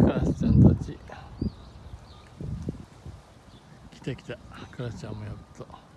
カラスちゃんたち来た来たカラスちゃんもやっと。